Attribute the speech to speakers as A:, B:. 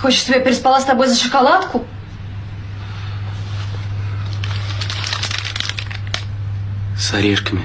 A: Хочешь, чтобы я переспала с тобой за шоколадку?
B: С орешками.